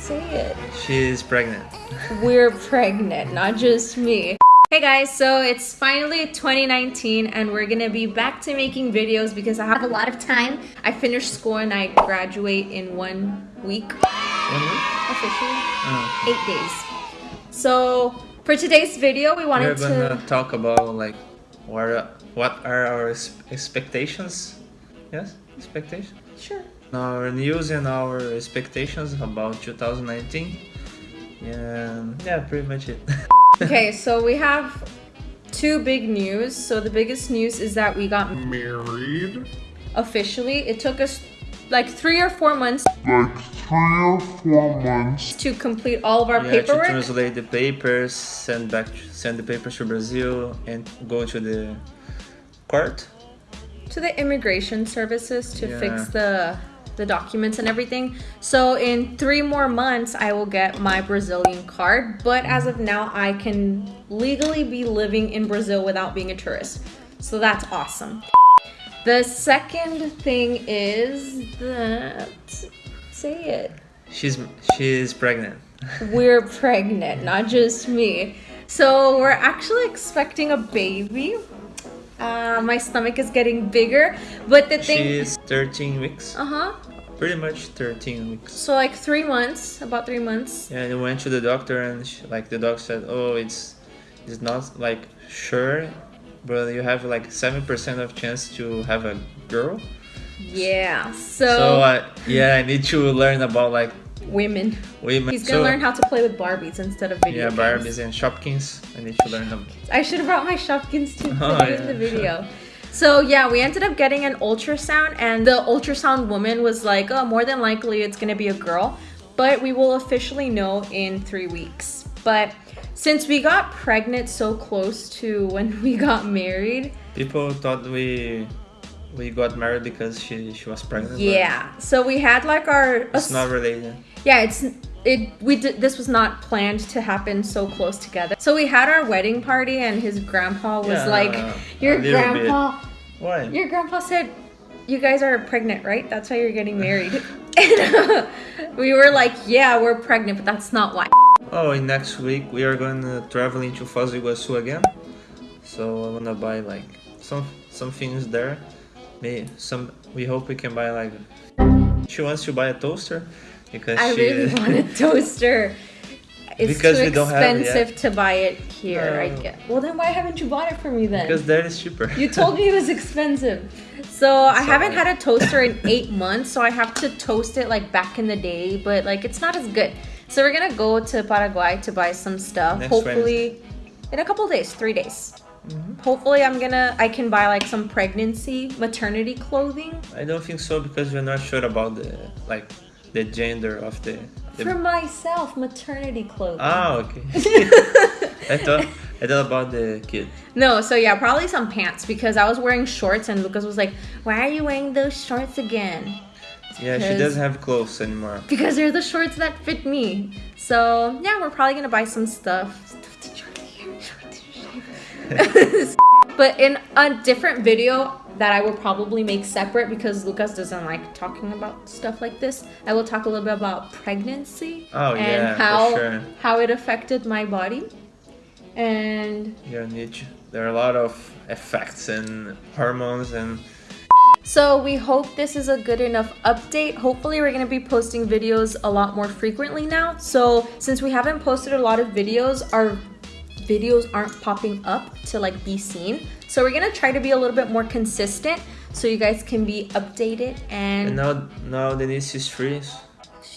Say it. She's pregnant. We're pregnant, not just me. Hey guys, so it's finally 2019 and we're gonna be back to making videos because I have a lot of time. I finished school and I graduate in one week. One week? Officially. Oh. Eight days. So for today's video, we We're wanted gonna to... talk about like what are, what are our expectations? Yes, expectations. Sure. Our news and our expectations about 2019. Yeah, yeah, pretty much it. Okay, so we have two big news. So the biggest news is that we got married officially. It took us like three or four months like three or four months to complete all of our yeah, to translate the papers, send back, send the papers to Brazil, and go to the court. to the immigration services to Yeah. fix the the documents and everything. So in 3 more months I will get my Brazilian card, but as of now I can legally be living in Brazil without being a tourist. So that's awesome. The second thing is that say it. She's she's pregnant. We're pregnant, not just me. So we're actually expecting a baby. Uh, my stomach is getting bigger, but the thing She's 13 weeks. uh-huh Pretty much 13 weeks. So like three months, about three months. Yeah, and I went to the doctor and she, like the doctor said, "Oh, it's it's not like sure, but you have like 7% of chance to have a girl." Yeah. So, So I yeah, I need to learn about like women. women. He's gonna so, learn how to play with Barbies instead of video Yeah, games. Barbies and Shopkins. I need to learn them. I should have brought my Shopkins to oh, put Oh, it in yeah. the video. So yeah, we ended up getting an ultrasound, and the ultrasound woman was like, "Oh, more than likely it's gonna be a girl," but we will officially know in three weeks. But since we got pregnant so close to when we got married, People thought we we got married because she she was pregnant. yeah. So we had like our It's not related. yeah it's it we did this was not planned to happen so close together so we had our wedding party and his grandpa was Yeah, like your grandpa Why? your grandpa said you guys are pregnant right that's why you're getting married and uh, we were like yeah we're pregnant but that's not why Oh, and next week we are going to traveling to Foz do Iguaçu again. So I wanna buy like some some things there. Maybe some. We hope we can buy like. She wants to buy a toaster because i she. really want a toaster it's Because too we don't have it expensive to buy it here i oh. No. get well then why haven't you bought it for me then because that is cheaper. You told me it was expensive. So I haven't had a toaster in eight months, so I have to toast it like back in the day, but like it's not as good. So we're gonna go to Paraguay to buy some stuff. Next Hopefully, in a couple days, three days. Mm-hmm. Hopefully, I'm gonna I can buy like some pregnancy maternity clothing I don't think so because we're not sure about the like the gender of the. the for myself. Maternity clothing. ah, okay. I thought I thought about the kid. No, so yeah, probably some pants because I was wearing shorts and Lucas was like, "Why are you wearing those shorts again?" Yeah, she doesn't have clothes anymore. because they're the shorts that fit me. So yeah, we're probably gonna buy some stuff. but in a different video that I will probably make separate because Lucas doesn't like talking about stuff like this. I will talk a little bit about pregnancy Oh, and yeah, how sure. how it affected my body. And Yeah, need to- there are a lot of effects and hormones and So we hope this is a good enough update. Hopefully we're going to be posting videos a lot more frequently now. So since we haven't posted a lot of videos, our videos aren't popping up to like be seen. So we're going to try to be a little bit more consistent so you guys can be updated and and now now Denise is free,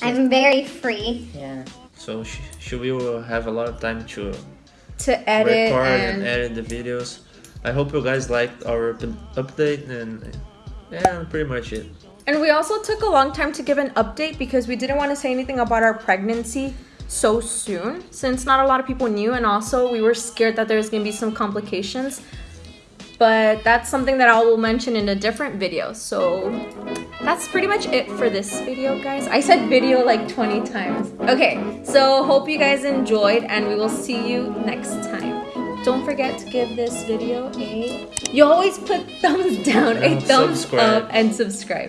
I'm very free. yeah, so she, she will have a lot of time to to edit record and, and edit the videos. I hope you guys liked our update and yeah, pretty much it. And we also took a long time to give an update because we didn't want to say anything about our pregnancy so soon since not a lot of people knew and also we were scared that there's going to be some complications. But that's something that I will mention in a different video. So that's pretty much it for this video, guys. I said video like 20 times. Okay, so hope you guys enjoyed and we will see you next time. Don't forget to give this video a... You always put thumbs down, a thumbs subscribe. up, and subscribe.